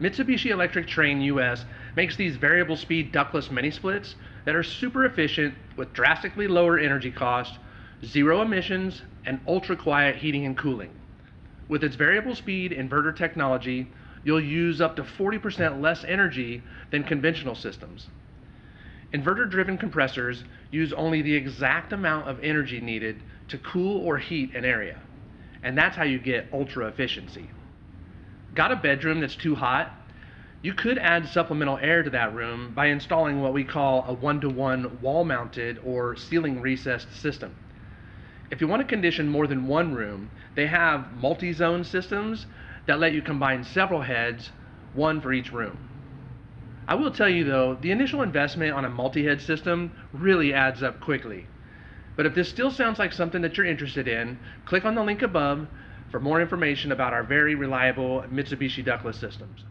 Mitsubishi Electric Trane US makes these variable speed ductless mini splits that are super efficient with drastically lower energy cost, zero emissions, and ultra quiet heating and cooling. With its variable speed inverter technology, you'll use up to 40% less energy than conventional systems. Inverter driven compressors use only the exact amount of energy needed to cool or heat an area. And that's how you get ultra efficiency. Got a bedroom that's too hot? You could add supplemental air to that room by installing what we call a one-to-one wall-mounted or ceiling recessed system. If you want to condition more than one room, they have multi-zone systems that let you combine several heads, one for each room. I will tell you though, the initial investment on a multi-head system really adds up quickly. But if this still sounds like something that you're interested in, click on the link above for more information about our very reliable Mitsubishi ductless systems.